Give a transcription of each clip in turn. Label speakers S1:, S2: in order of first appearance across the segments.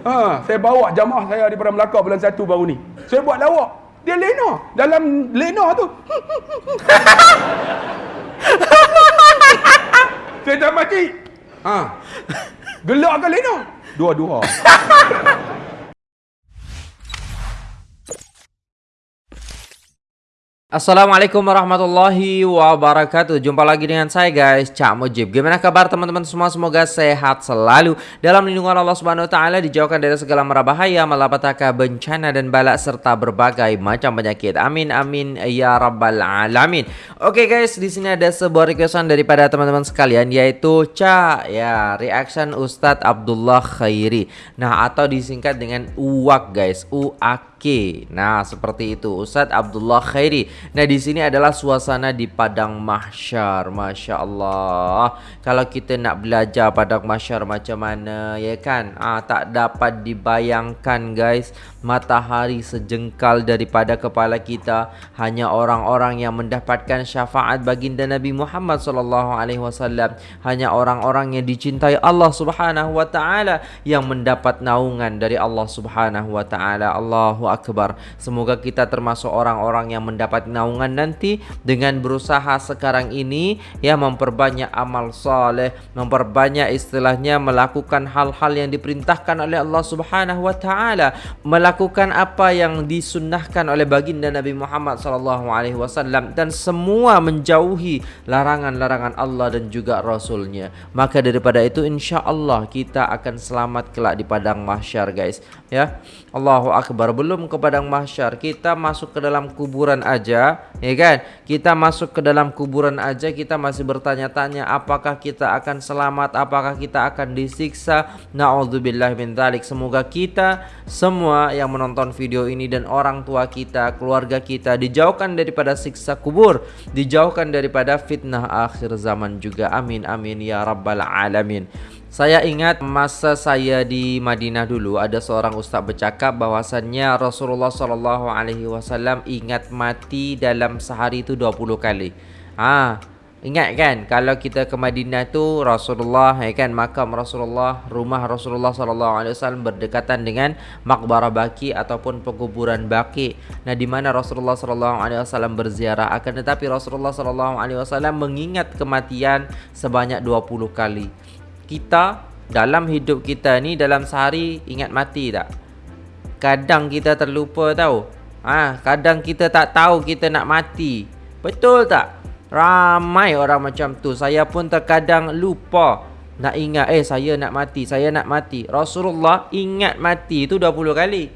S1: Ha, saya bawa jamaah saya daripada Melaka bulan satu baru ni. Saya buat lawak. Dia lena. Dalam lena tu. saya tak mati. Ha. Gelak ke lena? Dua-dua.
S2: Assalamualaikum warahmatullahi wabarakatuh. Jumpa lagi dengan saya guys Cak Mujib. Gimana kabar teman-teman semua? Semoga sehat selalu. Dalam lindungan Allah subhanahu wa ta'ala Dijauhkan dari segala mara bahaya Malapetaka bencana dan balak Serta berbagai macam penyakit. Amin amin ya rabbal alamin. Oke guys di sini ada sebuah requestan Daripada teman-teman sekalian Yaitu Cak Ya reaction Ustadz Abdullah Khairi. Nah atau disingkat dengan UAK guys. UAK Oke, nah seperti itu Ustadz Abdullah Khairi. Nah di sini adalah suasana di padang mahsyar, masya Allah. Kalau kita nak belajar padang mahsyar macam mana, ya kan? Ah tak dapat dibayangkan guys. Matahari sejengkal daripada kepala kita hanya orang-orang yang mendapatkan syafaat baginda Nabi Muhammad sallallahu alaihi wasallam. Hanya orang-orang yang dicintai Allah Subhanahu wa taala yang mendapat naungan dari Allah Subhanahu wa taala. Allahu Akbar. Semoga kita termasuk orang-orang yang mendapat naungan nanti dengan berusaha sekarang ini ya memperbanyak amal soleh, memperbanyak istilahnya melakukan hal-hal yang diperintahkan oleh Allah Subhanahu wa taala, apa yang disunnahkan oleh baginda Nabi Muhammad sallallahu alaihi wasallam dan semua menjauhi larangan-larangan Allah dan juga rasulnya. Maka daripada itu insya-Allah kita akan selamat kelak di padang mahsyar guys, ya. Allahu akbar. Belum ke padang mahsyar. Kita masuk ke dalam kuburan aja ya kan? Kita masuk ke dalam kuburan aja kita masih bertanya-tanya apakah kita akan selamat? Apakah kita akan disiksa? Naudzubillah min dzalik semoga kita semua yang menonton video ini dan orang tua kita keluarga kita dijauhkan daripada siksa kubur dijauhkan daripada fitnah akhir zaman juga. Amin amin ya rabbal alamin saya ingat masa saya di Madinah dulu ada seorang ustaz bercakap bahawasannya Rasulullah sallallahu alaihi wasallam ingat mati dalam sehari itu 20 kali. Ha, ingat kan kalau kita ke Madinah tu Rasulullah ya kan makam Rasulullah, rumah Rasulullah sallallahu alaihi wasallam berdekatan dengan makbarah Baqi ataupun penguburan Baqi. Nah di mana Rasulullah sallallahu alaihi wasallam berziarah akan tetapi Rasulullah sallallahu alaihi wasallam mengingat kematian sebanyak 20 kali kita dalam hidup kita ni dalam sehari ingat mati tak? Kadang kita terlupa tahu. Ha, kadang kita tak tahu kita nak mati. Betul tak? Ramai orang macam tu. Saya pun terkadang lupa nak ingat eh saya nak mati, saya nak mati. Rasulullah ingat mati tu 20 kali.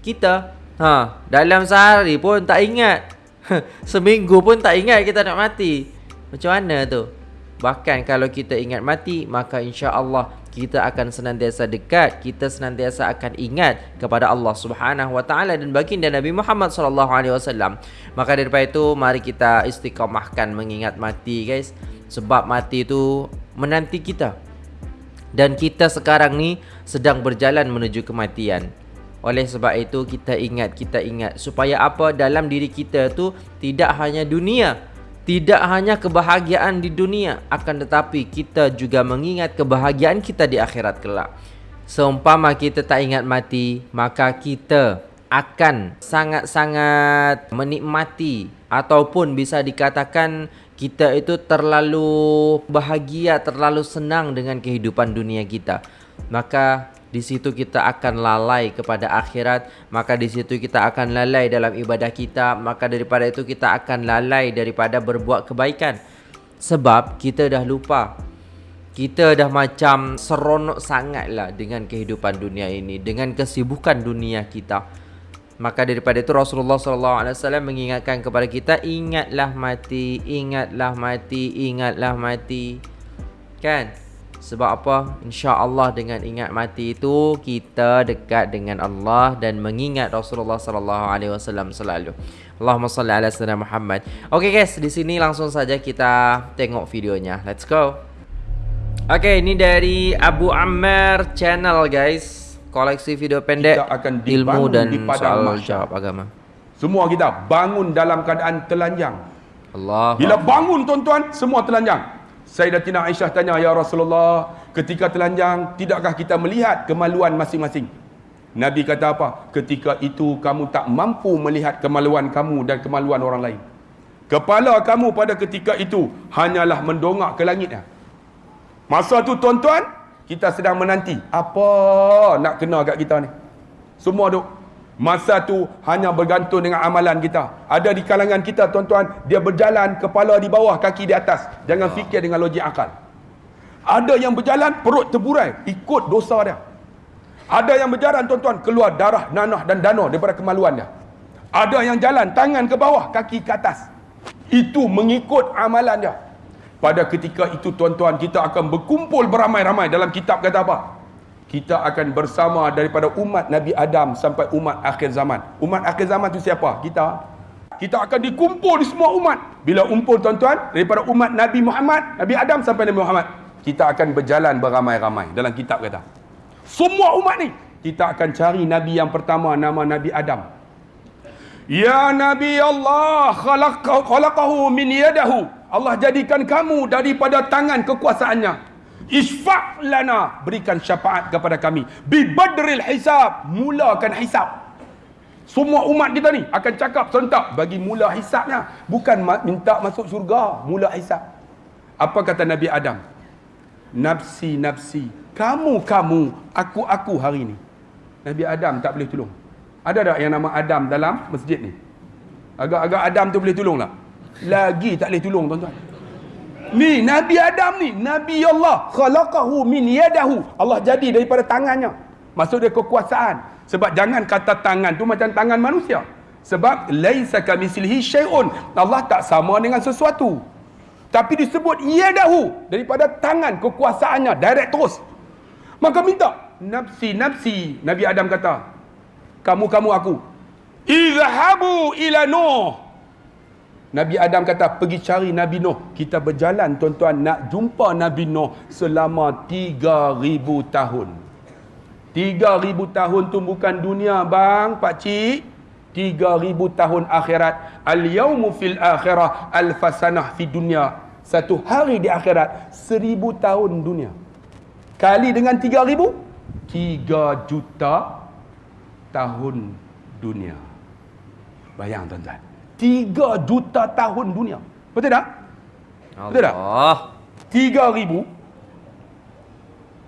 S2: Kita ha, dalam sehari pun tak ingat. Seminggu pun tak ingat kita nak mati. Macam mana tu? Bahkan kalau kita ingat mati Maka insya Allah kita akan senantiasa dekat Kita senantiasa akan ingat Kepada Allah subhanahu wa ta'ala Dan baginda Nabi Muhammad sallallahu alaihi wasallam. Maka daripada itu Mari kita istiqamahkan mengingat mati guys. Sebab mati itu Menanti kita. Dan kita sekarang ni Sedang berjalan menuju kematian. Oleh sebab itu kita ingat, kita ingat Supaya apa? Dalam diri kita tu Tidak hanya dunia tidak hanya kebahagiaan di dunia akan tetapi kita juga mengingat kebahagiaan kita di akhirat kelak. Seumpama kita tak ingat mati, maka kita akan sangat-sangat menikmati ataupun bisa dikatakan kita itu terlalu bahagia, terlalu senang dengan kehidupan dunia kita. Maka di situ kita akan lalai kepada akhirat maka di situ kita akan lalai dalam ibadah kita maka daripada itu kita akan lalai daripada berbuat kebaikan. Sebab kita dah lupa. Kita dah macam seronok sangatlah dengan kehidupan dunia ini dengan kesibukan dunia kita. Maka daripada itu Rasulullah sallallahu alaihi wasallam mengingatkan kepada kita ingatlah mati ingatlah mati ingatlah mati. Kan sebab apa? Insya-Allah dengan ingat mati itu kita dekat dengan Allah dan mengingat Rasulullah sallallahu alaihi wasallam selalu. Allahumma salli ala sayyidina Muhammad. Okey guys, di sini langsung saja kita tengok videonya. Let's go. Okey, ini dari Abu Ammar channel guys. Koleksi video pendek akan ilmu dan soal jawab agama.
S1: Semua kita bangun dalam keadaan telanjang.
S2: Allah.
S1: Bila bangun tuan-tuan, semua telanjang. Sayyidatina Aisyah tanya, Ya Rasulullah, ketika telanjang tidakkah kita melihat kemaluan masing-masing? Nabi kata apa? Ketika itu kamu tak mampu melihat kemaluan kamu dan kemaluan orang lain. Kepala kamu pada ketika itu hanyalah mendongak ke langit. Masa tu tuan-tuan kita sedang menanti. Apa nak kena kat kita ni? Semua duk masa tu hanya bergantung dengan amalan kita. Ada di kalangan kita tuan-tuan dia berjalan kepala di bawah kaki di atas. Jangan fikir dengan logik akal. Ada yang berjalan perut terburai ikut dosa dia. Ada yang berjalan tuan-tuan keluar darah nanah dan dana daripada kemaluan dia. Ada yang jalan tangan ke bawah kaki ke atas. Itu mengikut amalan dia. Pada ketika itu tuan-tuan kita akan berkumpul beramai-ramai dalam kitab kata apa? Kita akan bersama daripada umat Nabi Adam sampai umat akhir zaman. Umat akhir zaman tu siapa? Kita. Kita akan dikumpul di semua umat. Bila kumpul tuan-tuan daripada umat Nabi Muhammad, Nabi Adam sampai Nabi Muhammad, kita akan berjalan beramai-ramai dalam kitab kata. Semua umat ni kita akan cari nabi yang pertama nama Nabi Adam. Ya Nabi Allah khalaqahu min yadahu Allah jadikan kamu daripada tangan kekuasaannya isfa' lana. Berikan syafaat kepada kami. Bi badril hisab. Mulakan hisab. Semua umat kita ni akan cakap serentak bagi mula hisabnya. Bukan minta masuk syurga mula hisab. Apa kata Nabi Adam? Nafsi nafsi. Kamu kamu aku aku hari ni. Nabi Adam tak boleh tolong ada tak yang nama Adam dalam masjid ni? Agak-agak Adam tu boleh tolong tak? Lagi tak boleh tolong tuan-tuan ni Nabi Adam ni Nabi Allah. Khalaqahu min yadahu. Allah jadi daripada tangannya. Maksud dia kekuasaan. Sebab jangan kata tangan tu macam tangan manusia. Sebab laisa kamislihi syai'un. Allah tak sama dengan sesuatu. Tapi disebut yadahu daripada tangan kekuasaannya direct terus. Maka minta nafsi nafsi Nabi Adam kata. Kamu kamu aku. Izhabu ila nuh Nabi Adam kata pergi cari Nabi Nuh. Kita berjalan tuan-tuan nak jumpa Nabi Nuh selama 3000 tahun. 3000 tahun tu bukan dunia bang, pak cik. 3000 tahun akhirat. Al-yaumu fil akhirah al-fasanah fi dunia. Satu hari di akhirat seribu tahun dunia. Kali dengan 3000 3 juta tahun dunia. Bayang tuan-tuan. Tiga juta tahun dunia. Betul tak? Allah. Betul tak? Tiga ribu.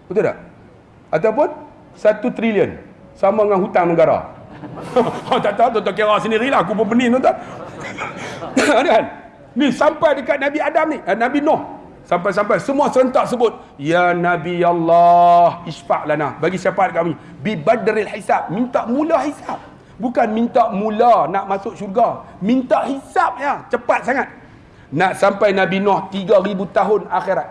S1: Betul tak? Ataupun satu trilion. Sama dengan hutang negara. oh, tak tahu, tuan-tuan kira sendirilah. Aku pun pening, tuan-tuan. kan? Ni sampai dekat Nabi Adam ni. Eh, Nabi Nuh. Sampai-sampai semua serentak sebut. Ya Nabi Allah. Isfak lana. Bagi syafaat kami. Bi badril hisab. Minta mula hisab. Bukan minta mula nak masuk syurga. Minta hisapnya. Cepat sangat. Nak sampai Nabi Nuh 3,000 tahun akhirat.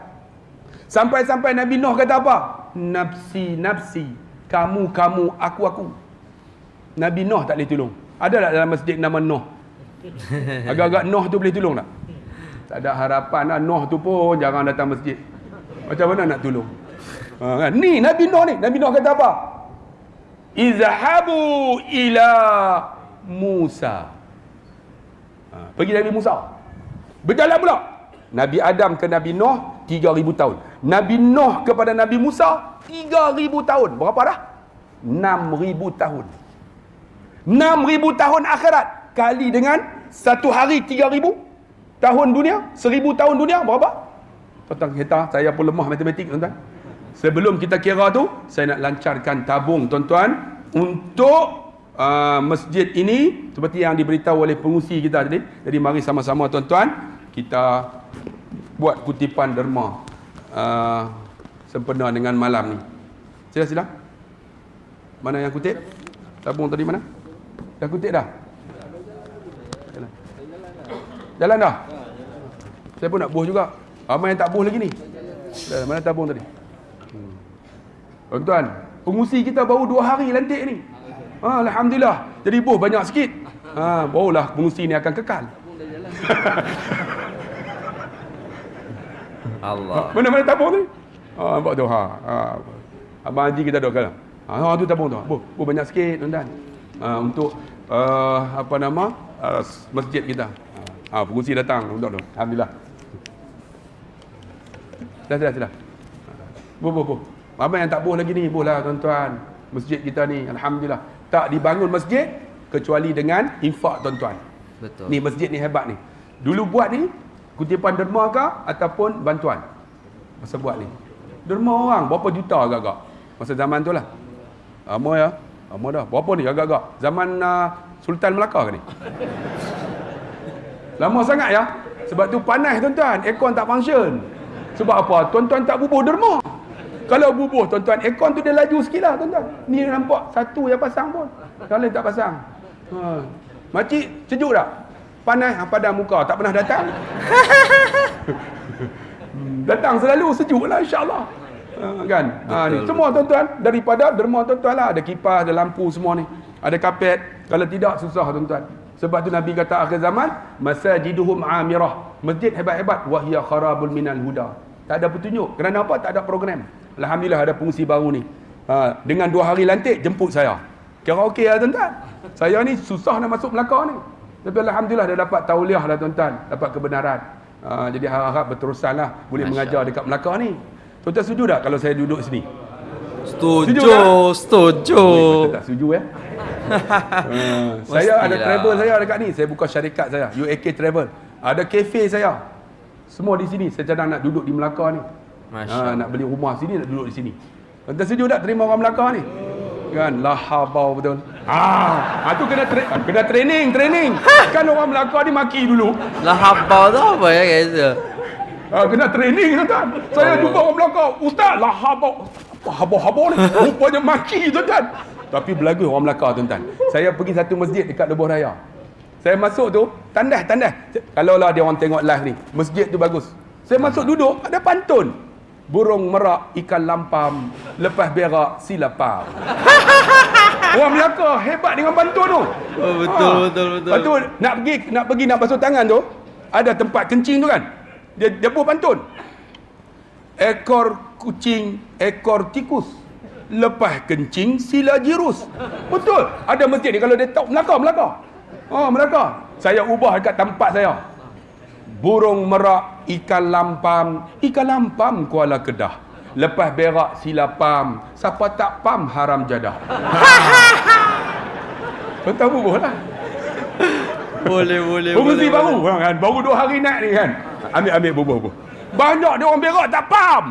S1: Sampai-sampai Nabi Nuh kata apa? Nafsi, nafsi. Kamu, kamu, aku, aku. Nabi Nuh tak boleh tolong. Ada tak dalam masjid nama Nuh? Agak-agak Nuh tu boleh tolong tak? Tak ada harapan lah. Nuh tu pun jarang datang masjid. Macam mana nak tolong? Ha, kan? Ni Nabi Nuh ni. Nabi Nuh kata apa? Izhabu ila Musa. Ha, pergi Nabi Musa. Berjalan pula. Nabi Adam ke Nabi Nuh 3000 tahun. Nabi Nuh kepada Nabi Musa 3000 tahun. Berapa dah? 6000 tahun. 6000 tahun akhirat. Kali dengan satu hari 3000 tahun dunia 1000 tahun dunia berapa? Kita saya pun lemah matematik tuan-tuan Sebelum kita kira tu, saya nak lancarkan tabung tuan-tuan untuk uh, masjid ini seperti yang diberitahu oleh pengusi kita tadi. Jadi mari sama-sama tuan-tuan kita buat kutipan derma uh, sempena dengan malam ni. Sila sila. Mana yang kutip? Tabung tadi mana? Dah kutip dah? Jalan. Jalan dah? Saya pun nak buh juga. Ramai yang tak buh lagi ni. Mana tabung tadi? Tuan-tuan, pengusi kita baru dua hari lantik ni. Ha, Alhamdulillah. Jadi buh banyak sikit. Ha, barulah pengusi ni akan kekal.
S2: Allah.
S1: Mana-mana tabung ni? Ha, nampak tu. Ha, ha. Abang Haji kita duduk kalah. Ha, ha, tu tabung tu. Buh, buh banyak sikit tuan-tuan. Ha, untuk uh, apa nama? Uh, masjid kita. Ha, pengusi datang. Duduk tu. Alhamdulillah. Dah, dah, dah. Boh, boh, boh. Ramai yang tak boh lagi ni. Boh lah tuan-tuan. Masjid kita ni. Alhamdulillah. Tak dibangun masjid kecuali dengan infak tuan-tuan.
S2: Betul.
S1: Ni masjid ni hebat ni. Dulu buat ni kutipan derma ke ataupun bantuan. Masa buat ni. Derma orang berapa juta agak-agak. Masa zaman tu lah. Lama ya. Lama dah. Berapa ni agak-agak? Zaman uh, Sultan Melaka ke ni? Lama sangat ya. Sebab tu panas tuan-tuan. Aircon tak function. Sebab apa? Tuan-tuan tak bubuh derma. Kalau bubuh tuan-tuan, aircon tu dia laju sikit lah tuan-tuan. Ni nampak satu yang pasang pun. Yang lain tak pasang. Ha. Makcik, sejuk tak? Panas, ha, padam muka. Tak pernah datang. Hmm, datang selalu sejuk lah insyaAllah. Ha, kan? Ha, ni. Semua tuan-tuan, daripada derma tuan-tuan lah. Ada kipas, ada lampu semua ni. Ada kapet. Kalau tidak, susah tuan-tuan. Sebab tu Nabi kata akhir zaman, masajiduhum amirah. Masjid hebat-hebat. Wahya kharabul minal huda. Tak ada petunjuk. Kerana apa? Tak ada program. Alhamdulillah ada fungsi baru ni. Ha, dengan dua hari lantik, jemput saya. Kira okey lah tuan-tuan. Saya ni susah nak masuk Melaka ni. Tapi Alhamdulillah dah dapat tauliah lah tuan-tuan. Dapat kebenaran. Ha, jadi harap-harap berterusan lah. Boleh Masya mengajar dekat Melaka ni. Tuan-tuan setuju tak kalau saya duduk sini?
S2: Setuju,
S1: Setuju tak?
S2: setuju.
S1: Betul tak setuju ya? ha, saya ada travel saya dekat ni. Saya buka syarikat saya. UAK Travel. Ada kafe saya. Semua di sini. Saya cadang nak duduk di Melaka ni.
S2: Masya
S1: Ha, nak beli rumah sini, nak duduk di sini. Tuan-tuan setuju tak terima orang Melaka ni? Kan lahabau betul. Ah, ha tu kena tra- kena training, training. kan orang Melaka ni maki dulu.
S2: Lah habau tu apa ya guys?
S1: Ha, kena training tuan-tuan. Saya jumpa orang Melaka, ustaz lahabau. Apa habau-habau ni? Rupanya maki tuan-tuan. Tapi belagu orang Melaka tuan-tuan. Saya pergi satu masjid dekat Lebuh Raya. Saya masuk tu, tandas, tandas. Kalau lah dia orang tengok live ni, masjid tu bagus. Saya masuk duduk, ada pantun. Burung merak, ikan lampam, lepas berak, silapam. Orang Melaka hebat dengan pantun tu.
S2: Oh, betul, betul, betul.
S1: Lepas tu nak pergi nak pergi nak basuh tangan tu, ada tempat kencing tu kan. Dia dia buat pantun. Ekor kucing, ekor tikus. Lepas kencing sila jirus. Betul. Ada masjid ni kalau dia tahu Melaka, Melaka. Oh, Melaka. Saya ubah dekat tempat saya. Burung merak, ikan lampam, ikan lampam Kuala Kedah. Lepas berak sila pam, siapa tak pam haram jadah. Kau tahu bubuh lah.
S2: Boleh, boleh, boleh.
S1: baru kan. Baru dua hari naik ni kan. Ambil ambil bubuh bubuh. Banyak dia orang berak tak pam.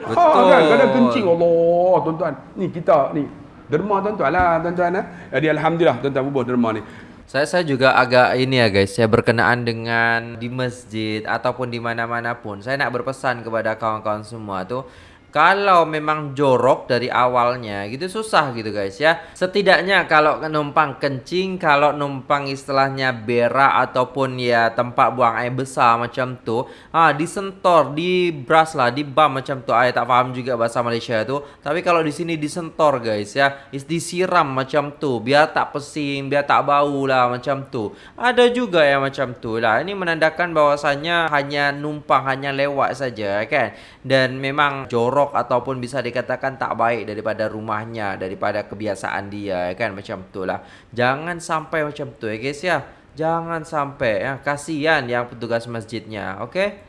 S1: Ha,
S2: Betul.
S1: kan kadang kencing Allah tuan-tuan. Ni kita ni derma tuan-tuan lah tuan-tuan eh. Jadi alhamdulillah tuan-tuan bubuh derma ni.
S2: Saya saya juga agak ini ya guys, saya berkenaan dengan di masjid ataupun di mana-mana pun. Saya nak berpesan kepada kawan-kawan semua tuh kalau memang jorok dari awalnya gitu susah gitu guys ya. Setidaknya kalau numpang kencing, kalau numpang istilahnya berak ataupun ya tempat buang air besar macam tu, ah disentor, dibras lah, dibam macam tu. Saya tak paham juga bahasa Malaysia tu. Tapi kalau di sini disentor guys ya, is disiram macam tu biar tak pesing, biar tak bau lah macam tu. Ada juga yang macam tu lah. Ini menandakan bahwasannya hanya numpang, hanya lewat saja kan. Dan memang jorok ataupun bisa dikatakan tak baik daripada rumahnya, daripada kebiasaan dia kan macam tu lah. Jangan sampai macam tu ya guys ya. Jangan sampai ya. Kasihan yang petugas masjidnya. Okey?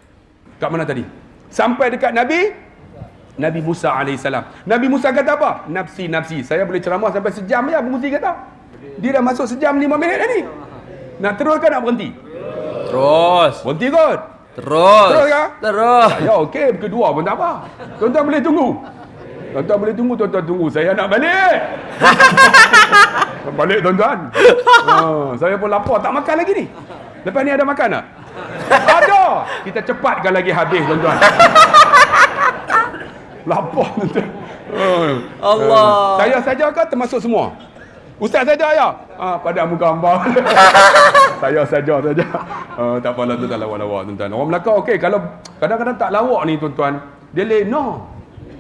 S1: Kat mana tadi? Sampai dekat Nabi Nabi Musa AS. Nabi Musa kata apa? Nafsi, nafsi. Saya boleh ceramah sampai sejam ya pengusi kata. Dia dah masuk sejam lima minit dah ni. Nak teruskan nak berhenti?
S2: Terus.
S1: Berhenti kot.
S2: Terus.
S1: Terus kah?
S2: Terus.
S1: Saya okey, kedua pun tak apa. Tuan-tuan boleh tunggu. Tuan-tuan boleh tunggu, tuan-tuan tunggu. Saya nak balik. balik tuan-tuan. Ha, saya pun lapar, tak makan lagi ni. Lepas ni ada makan tak? ada. Kita cepatkan lagi habis tuan-tuan. lapar tuan-tuan. Ha.
S2: Allah.
S1: Ha, Saya saja ke termasuk semua? Ustaz saja ya? Ha, pada muka hamba. saya saja saja. Ha, tak apalah tuan-tuan lawak-lawak tuan-tuan. Orang Melaka okey kalau kadang-kadang tak lawak ni tuan-tuan, dia lena.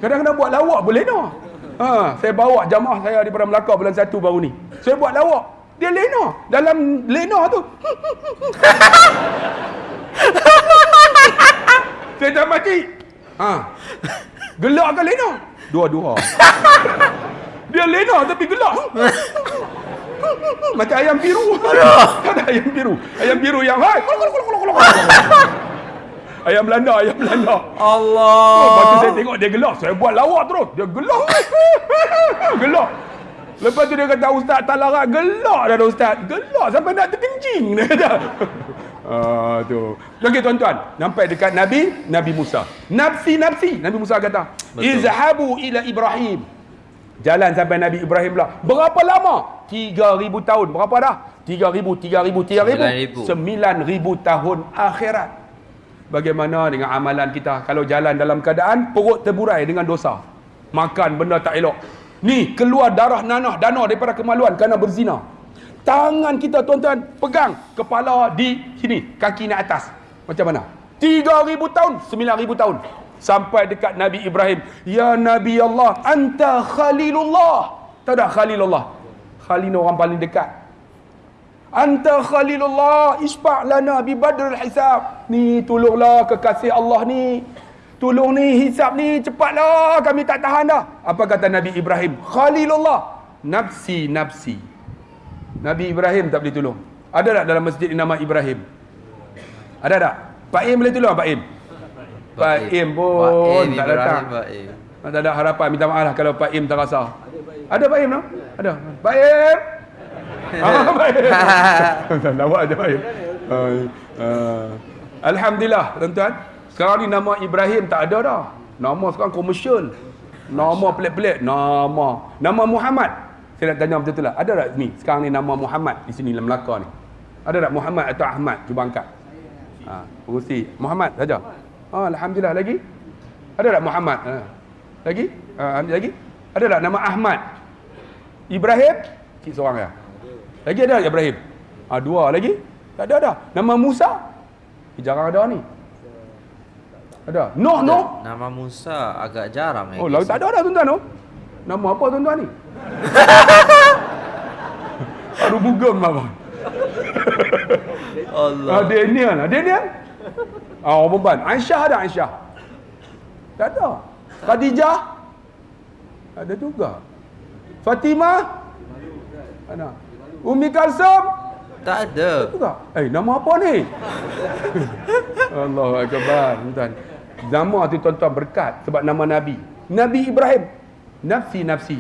S1: Kadang-kadang buat lawak boleh lena. Ha, saya bawa jamaah saya daripada Melaka bulan 1 baru ni. Saya buat lawak. Dia lena. Dalam lena tu. saya tak mati. Ha. Gelak ke lena? Dua-dua. Dia lena tapi gelak. Macam ayam biru. Ada ayam biru. Ayam biru yang hai. Ayam Belanda, ayam Belanda.
S2: Allah.
S1: Oh, lepas tu saya tengok dia gelak. Saya buat lawak terus. Dia gelak. gelak. Lepas tu dia kata, Ustaz tak larat. Gelak dah Ustaz. Gelak sampai nak terkencing. Dia kata. Ah, tu. Okey tuan-tuan, sampai dekat Nabi Nabi Musa. Nafsi nafsi. Nabi Musa kata,
S2: Betul.
S1: "Izhabu ila Ibrahim." Jalan sampai Nabi Ibrahim pula. Berapa lama? 3000 tahun. Berapa dah? 3000, 3000, 3000. 9000 tahun akhirat. Bagaimana dengan amalan kita kalau jalan dalam keadaan perut terburai dengan dosa. Makan benda tak elok. Ni keluar darah nanah dana daripada kemaluan kerana berzina. Tangan kita tuan-tuan pegang kepala di sini, kaki naik atas. Macam mana? 3000 tahun, 9000 tahun. Sampai dekat Nabi Ibrahim. Ya Nabi Allah, anta khalilullah. Tahu tak khalilullah? Khalil orang paling dekat. Anta khalilullah isfa' lana bi badrul hisab. Ni tolonglah kekasih Allah ni. Tolong ni hisab ni cepatlah kami tak tahan dah. Apa kata Nabi Ibrahim? Khalilullah. Nafsi nafsi. Nabi Ibrahim tak boleh tolong. Ada tak dalam masjid ni nama Ibrahim? Ada tak? Pak Im boleh tolong Pak Im? Pak Im pun tak datang. Tak ada harapan. Minta maaf lah kalau Pak Im tak rasa. Ada Pak Im no? Ada. Pak Im! ah. Lawak aja Pak Im. Ah, ah. Alhamdulillah tuan-tuan. Sekarang ni nama Ibrahim tak ada dah. Nama sekarang komersial. Nama pelik-pelik. Nama. Nama Muhammad. Saya nak tanya betul-betul lah. Ada tak ni? Sekarang ni nama Muhammad di sini dalam Melaka ni. Ada tak Muhammad atau Ahmad? Cuba angkat. Ha, pengurusi. Muhammad saja. Ah, Alhamdulillah lagi. Ada tak Muhammad? Ha. Lagi? Ha, lagi? Ada tak nama Ahmad? Ibrahim? Cik seorang ya. Lagi ada Ibrahim? Ah, dua lagi? Tak ada dah. Nama Musa? Eh, jarang ada ni. Ada. Nuh, Nuh.
S2: Nama Musa agak jarang eh.
S1: Oh, lalu tak ada dah tuan-tuan tu. Nama apa tuan-tuan ni? Aduh bugam apa?
S2: Allah.
S1: Ah, Daniel. Daniel? Ah, orang perempuan. Aisyah ada Aisyah? Tak ada. Khadijah? Ada juga. Fatimah? Ada. Umi Kalsum?
S2: Tak ada.
S1: Juga. Eh, nama apa ni? Allahu Akbar. Tuan. Nama tu tuan-tuan berkat sebab nama Nabi. Nabi Ibrahim. Nafsi nafsi.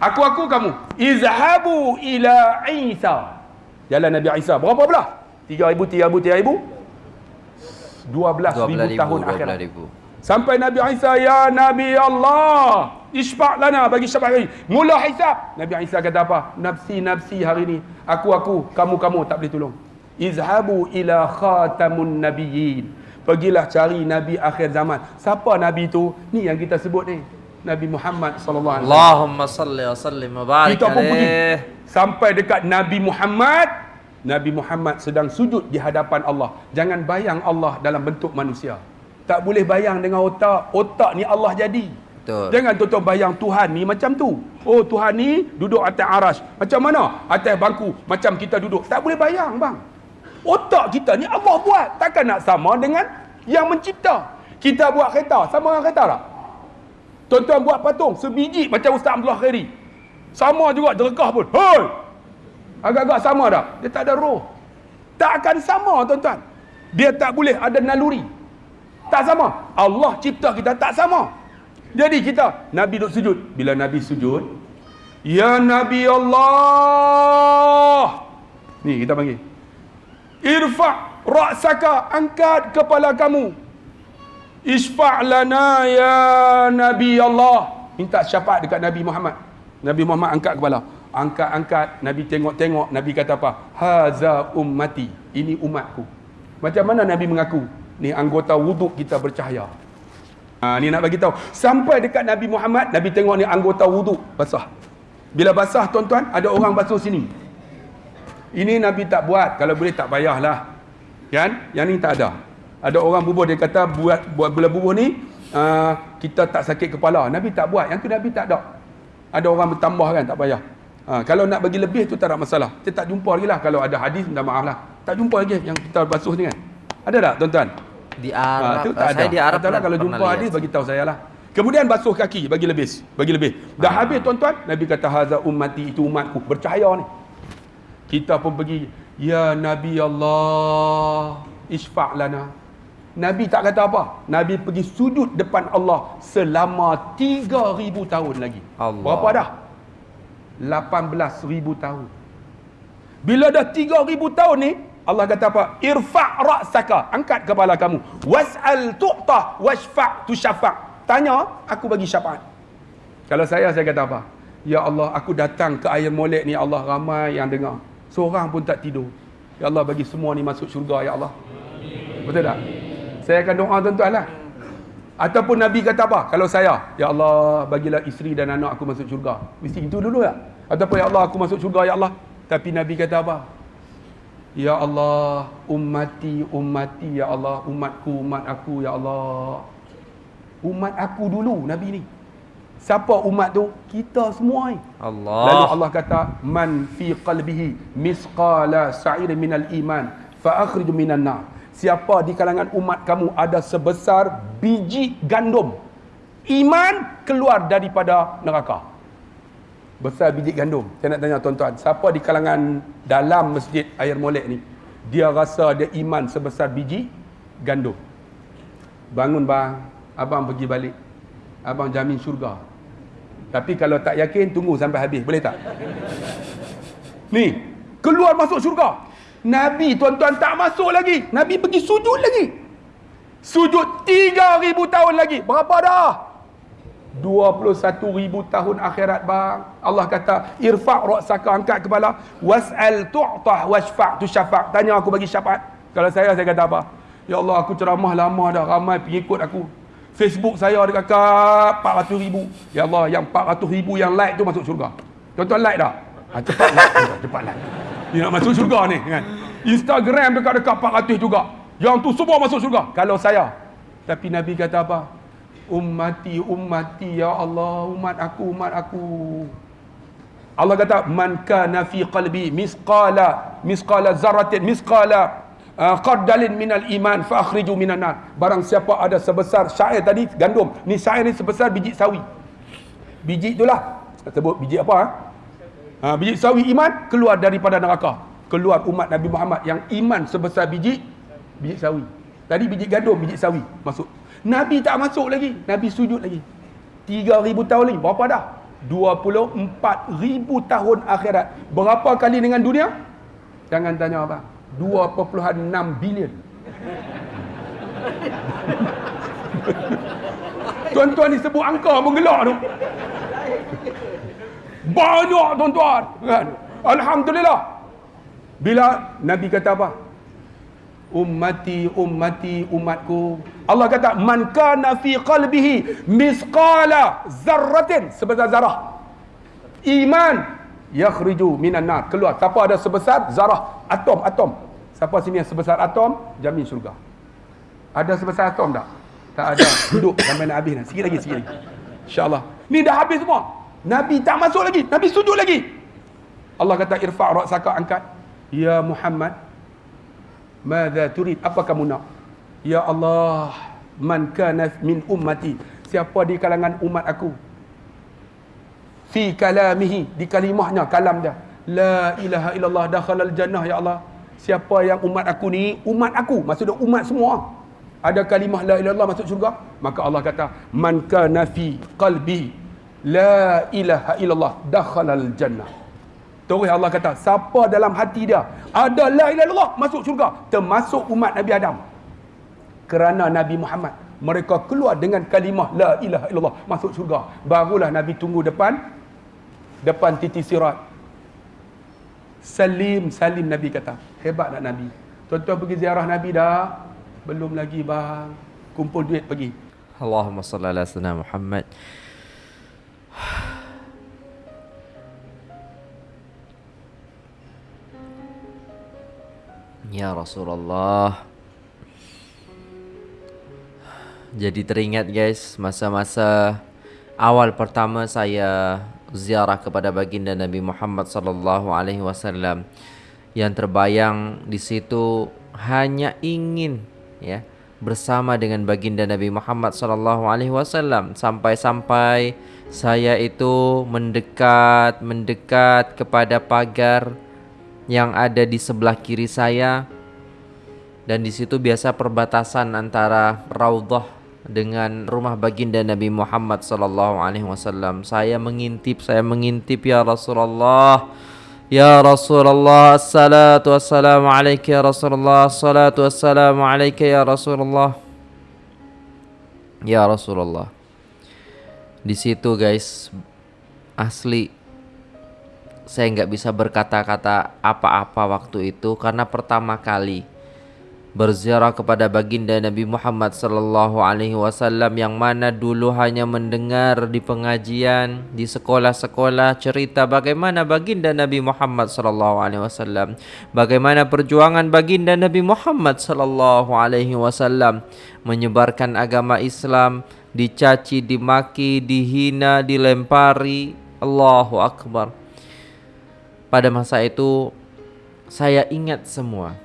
S1: Aku aku kamu. Izhabu ila Isa. Jalan Nabi Isa. Berapa belah? 3000 3000 3000 12000 tahun akhirat.
S2: 12,000.
S1: Sampai Nabi Isa, Ya Nabi Allah, isfa' lana bagi syafaat hari. Mula hisab. Nabi Isa kata apa? Nafsi, nafsi hari ni. Aku, aku, kamu, kamu tak boleh tolong. Izhabu ila khatamun nabiyyin. Pergilah cari Nabi akhir zaman. Siapa Nabi tu? Ni yang kita sebut ni. Nabi Muhammad sallallahu alaihi wasallam.
S2: Allahumma salli wa sallim wa barik
S1: Kita pun pergi sampai dekat Nabi Muhammad. Nabi Muhammad sedang sujud di hadapan Allah. Jangan bayang Allah dalam bentuk manusia. Tak boleh bayang dengan otak. Otak ni Allah jadi.
S2: Betul.
S1: Jangan tuan-tuan bayang Tuhan ni macam tu. Oh Tuhan ni duduk atas aras. Macam mana? Atas bangku. Macam kita duduk. Tak boleh bayang bang. Otak kita ni Allah buat. Takkan nak sama dengan yang mencipta. Kita buat kereta. Sama dengan kereta tak? Tuan-tuan buat patung. Sebiji macam Ustaz Abdullah Khairi. Sama juga jerkah pun. Hoi! Agak-agak sama tak? Dia tak ada roh. Tak akan sama tuan-tuan. Dia tak boleh ada naluri. Tak sama. Allah cipta kita tak sama. Jadi kita, Nabi duduk sujud. Bila Nabi sujud, Ya Nabi Allah. Ni kita panggil. Irfa' ra'saka. Angkat kepala kamu. Isfa' lana ya Nabi Allah. Minta syafaat dekat Nabi Muhammad. Nabi Muhammad angkat kepala. Angkat-angkat. Nabi tengok-tengok. Nabi kata apa? Haza ummati. Ini umatku. Macam mana Nabi mengaku? Ni anggota wuduk kita bercahaya. Ha, ni nak bagi tahu. Sampai dekat Nabi Muhammad, Nabi tengok ni anggota wuduk basah. Bila basah tuan-tuan, ada orang basuh sini. Ini Nabi tak buat. Kalau boleh tak payahlah. Kan? Yang ni tak ada. Ada orang bubuh dia kata buat buat bila bubuh ni uh, kita tak sakit kepala. Nabi tak buat. Yang tu Nabi tak ada. Ada orang bertambah kan tak payah. Ha, kalau nak bagi lebih tu tak ada masalah. Kita tak jumpa lagi lah. Kalau ada hadis minta maaf lah. Tak jumpa lagi yang kita basuh ni kan. Ada tak tuan-tuan?
S2: Di
S1: Ha,
S2: Arab.
S1: tu tak
S2: saya
S1: ada.
S2: di Arab
S1: Katalah
S2: pernah-
S1: kalau jumpa hadis bagi tahu saya lah. Kemudian basuh kaki bagi lebih, bagi lebih. Dah
S2: Ah.
S1: habis tuan-tuan, Nabi kata haza ummati itu umatku bercahaya ni. Kita pun pergi, ya Nabi Allah, isfa' lana. Nabi tak kata apa. Nabi pergi sujud depan Allah selama 3000 tahun lagi.
S2: Allah.
S1: Berapa dah? 18000 tahun. Bila dah 3000 tahun ni, Allah kata apa? Irfa' ra'saka. Angkat kepala kamu. Was'al tu'tah washfa' tusyafa'. Tanya, aku bagi syafaat. Kalau saya, saya kata apa? Ya Allah, aku datang ke air molek ni Allah ramai yang dengar. Seorang pun tak tidur. Ya Allah bagi semua ni masuk syurga ya Allah. Betul tak? Saya akan doa tuan-tuan lah. Ataupun Nabi kata apa? Kalau saya, Ya Allah bagilah isteri dan anak aku masuk syurga. Mesti itu dulu ya? Ataupun Ya Allah aku masuk syurga Ya Allah. Tapi Nabi kata apa? Ya Allah, ummati, ummati, Ya Allah, umatku, umat aku, Ya Allah. Umat aku dulu, Nabi ni. Siapa umat tu? Kita semua ni.
S2: Allah.
S1: Lalu Allah kata, Man fi qalbihi misqala sa'ir minal iman, fa'akhriju minan nar. Siapa di kalangan umat kamu ada sebesar biji gandum. Iman keluar daripada neraka. Besar biji gandum. Saya nak tanya tuan-tuan, siapa di kalangan dalam masjid air molek ni, dia rasa dia iman sebesar biji gandum. Bangun bang, abang pergi balik. Abang jamin syurga. Tapi kalau tak yakin, tunggu sampai habis. Boleh tak? Ni, keluar masuk syurga. Nabi tuan-tuan tak masuk lagi. Nabi pergi sujud lagi. Sujud 3000 tahun lagi. Berapa dah? 21,000 tahun akhirat bang. Allah kata, irfa' ra'saka angkat kepala, was'al tu'tah washfa' tu syafa'. Tanya aku bagi syafaat. Kalau saya saya kata apa? Ya Allah, aku ceramah lama dah, ramai pengikut aku. Facebook saya ada kakak 400 ribu. Ya Allah, yang 400 ribu yang like tu masuk syurga. Tuan-tuan like dah? Ha, cepat like. Cepat like. Dia nak masuk syurga ni. Kan? Instagram dekat-dekat 400 juga. Yang tu semua masuk syurga. Kalau saya. Tapi Nabi kata apa? Ummati, ummati, ya Allah. Umat aku, umat aku. Allah kata, Man kana fi qalbi misqala, misqala zaratin, misqala uh, qardalin minal iman fa akhriju minan nar. Barang siapa ada sebesar syair tadi gandum. Ni syair ni sebesar biji sawi. Biji itulah sebut biji apa ha? Ha biji sawi iman keluar daripada neraka. Keluar umat Nabi Muhammad yang iman sebesar biji biji sawi. Tadi biji gandum, biji sawi masuk. Nabi tak masuk lagi. Nabi sujud lagi. 3000 tahun lagi. Berapa dah? 24,000 tahun akhirat. Berapa kali dengan dunia? Jangan tanya apa. 2.6 bilion. Tuan-tuan ni sebut angka menggelak tu. Banyak tuan-tuan. Kan? Alhamdulillah. Bila Nabi kata apa? Ummati, ummati, umatku. Allah kata, Man kana fi qalbihi misqala zarratin. Sebesar zarah. Iman. Yakhriju minan nar. Keluar. Siapa ada sebesar zarah. Atom, atom. Siapa sini yang sebesar atom, jamin syurga. Ada sebesar atom tak? Tak ada. Duduk sampai nak habis. Sikit lagi, sikit lagi. InsyaAllah. Ni dah habis semua. Nabi tak masuk lagi. Nabi sujud lagi. Allah kata, irfa' ra'saka angkat. Ya Muhammad. Mada turid? Apa kamu nak? Ya Allah. Man kana min ummati. Siapa di kalangan umat aku? Fi kalamihi. Di kalimahnya, kalam dia. La ilaha illallah dakhalal jannah ya Allah. Siapa yang umat aku ni, umat aku, maksudnya umat semua. Ada kalimah la ilaha illallah masuk syurga, maka Allah kata, man kana fi qalbi la ilaha illallah dakhalal jannah. Terus Allah kata, siapa dalam hati dia ada la ilaha illallah masuk syurga, termasuk umat Nabi Adam. Kerana Nabi Muhammad mereka keluar dengan kalimah la ilaha illallah masuk syurga. Barulah Nabi tunggu depan depan titi sirat Salim, salim Nabi kata. Hebat nak Nabi. Tuan-tuan pergi ziarah Nabi dah? Belum lagi bang. Kumpul duit pergi.
S2: Allahumma salli ala sayyidina Muhammad. Ya Rasulullah. Jadi teringat guys masa-masa awal pertama saya ziarah kepada baginda Nabi Muhammad sallallahu alaihi wasallam yang terbayang di situ hanya ingin ya bersama dengan baginda Nabi Muhammad sallallahu alaihi wasallam sampai-sampai saya itu mendekat mendekat kepada pagar yang ada di sebelah kiri saya dan di situ biasa perbatasan antara Raudhah dengan rumah baginda Nabi Muhammad sallallahu alaihi wasallam. Saya mengintip, saya mengintip ya Rasulullah. Ya Rasulullah, salatu wassalamu alaika ya Rasulullah, salatu wassalamu alaika ya Rasulullah. Ya Rasulullah. Di situ guys, asli saya nggak bisa berkata-kata apa-apa waktu itu karena pertama kali berziarah kepada baginda Nabi Muhammad sallallahu alaihi wasallam yang mana dulu hanya mendengar di pengajian di sekolah-sekolah cerita bagaimana baginda Nabi Muhammad sallallahu alaihi wasallam bagaimana perjuangan baginda Nabi Muhammad sallallahu alaihi wasallam menyebarkan agama Islam dicaci dimaki dihina dilempari. Allahu akbar pada masa itu saya ingat semua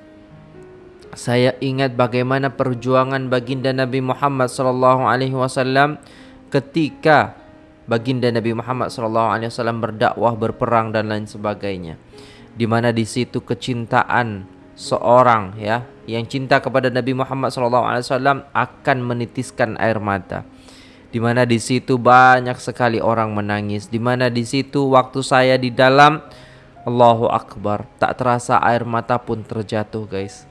S2: saya ingat bagaimana perjuangan baginda Nabi Muhammad sallallahu alaihi wasallam ketika baginda Nabi Muhammad sallallahu alaihi wasallam berdakwah, berperang dan lain sebagainya. Di mana di situ kecintaan seorang ya yang cinta kepada Nabi Muhammad sallallahu alaihi wasallam akan menitiskan air mata. Di mana di situ banyak sekali orang menangis. Di mana di situ waktu saya di dalam Allahu Akbar tak terasa air mata pun terjatuh guys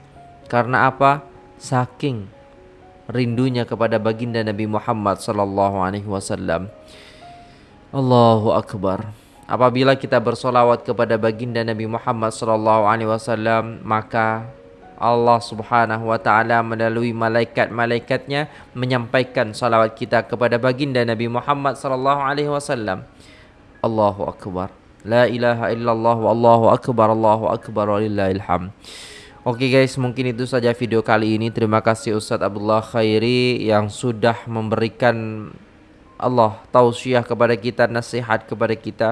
S2: karena apa? Saking rindunya kepada baginda Nabi Muhammad sallallahu alaihi wasallam. Allahu akbar. Apabila kita bersolawat kepada baginda Nabi Muhammad sallallahu alaihi wasallam, maka Allah Subhanahu wa taala melalui malaikat-malaikatnya menyampaikan salawat kita kepada baginda Nabi Muhammad sallallahu alaihi wasallam. Allahu akbar. La ilaha illallah wallahu akbar. Allahu akbar walillahil hamd. Oke okay guys, mungkin itu saja video kali ini. Terima kasih Ustadz Abdullah Khairi yang sudah memberikan Allah tausiah kepada kita, nasihat kepada kita.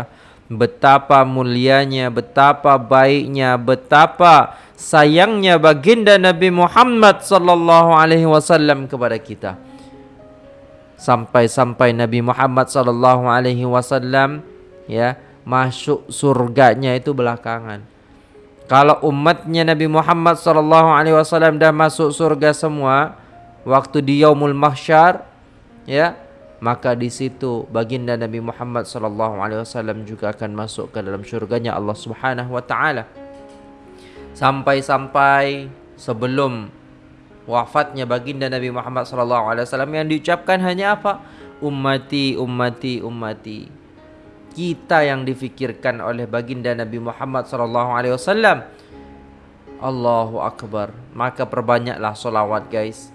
S2: Betapa mulianya, betapa baiknya, betapa sayangnya baginda Nabi Muhammad sallallahu alaihi wasallam kepada kita. Sampai-sampai Nabi Muhammad sallallahu alaihi wasallam ya masuk surganya itu belakangan. Kalau umatnya Nabi Muhammad sallallahu alaihi wasallam dah masuk surga semua waktu di yaumul mahsyar ya maka di situ baginda Nabi Muhammad sallallahu alaihi wasallam juga akan masuk ke dalam syurganya Allah Subhanahu wa taala. Sampai-sampai sebelum wafatnya baginda Nabi Muhammad sallallahu alaihi wasallam yang diucapkan hanya apa? Ummati ummati ummati kita yang difikirkan oleh baginda Nabi Muhammad sallallahu alaihi wasallam. Allahu akbar. Maka perbanyaklah solawat guys.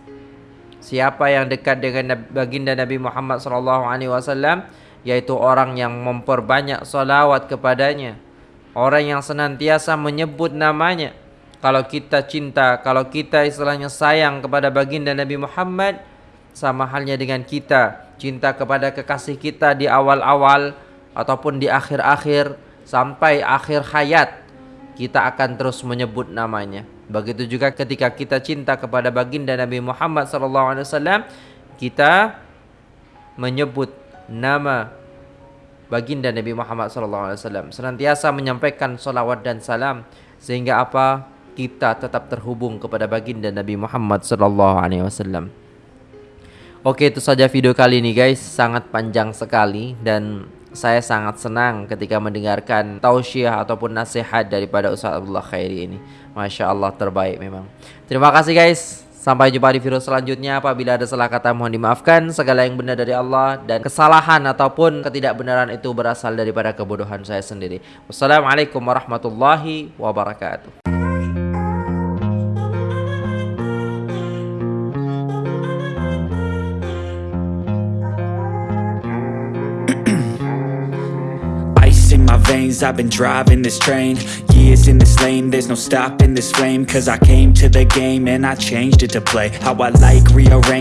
S2: Siapa yang dekat dengan baginda Nabi Muhammad sallallahu alaihi wasallam yaitu orang yang memperbanyak solawat kepadanya. Orang yang senantiasa menyebut namanya. Kalau kita cinta, kalau kita istilahnya sayang kepada baginda Nabi Muhammad sama halnya dengan kita cinta kepada kekasih kita di awal-awal ataupun di akhir-akhir sampai akhir hayat kita akan terus menyebut namanya. Begitu juga ketika kita cinta kepada baginda Nabi Muhammad SAW, kita menyebut nama baginda Nabi Muhammad SAW. Senantiasa menyampaikan salawat dan salam sehingga apa kita tetap terhubung kepada baginda Nabi Muhammad SAW. Oke itu saja video kali ini guys sangat panjang sekali dan saya sangat senang ketika mendengarkan tausiah ataupun nasihat daripada Ustaz Abdullah Khairi ini. Masya Allah terbaik memang. Terima kasih guys. Sampai jumpa di video selanjutnya. Apabila ada salah kata mohon dimaafkan. Segala yang benar dari Allah dan kesalahan ataupun ketidakbenaran itu berasal daripada kebodohan saya sendiri. Wassalamualaikum warahmatullahi wabarakatuh.
S3: I've been driving this train Years in this lane. There's no stopping this flame Cause I came to the game And I changed it to play. How I like rearrange